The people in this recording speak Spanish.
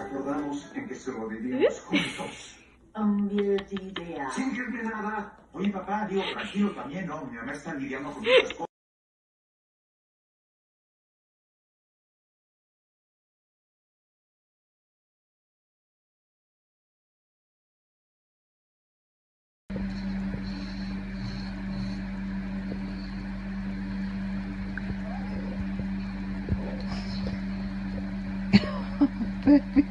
Acordamos en que sobrevivíamos juntos. Unbelievable. Sin decirme nada. Oye, papá, digo, tranquilo también, ¿no? Mi mamá está lidiando con muchas cosas. Baby.